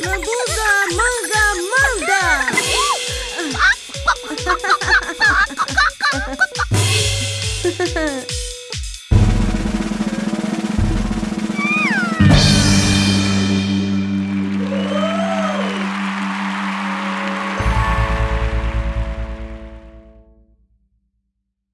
Meduza, manga, manga. Ha ha ha ha!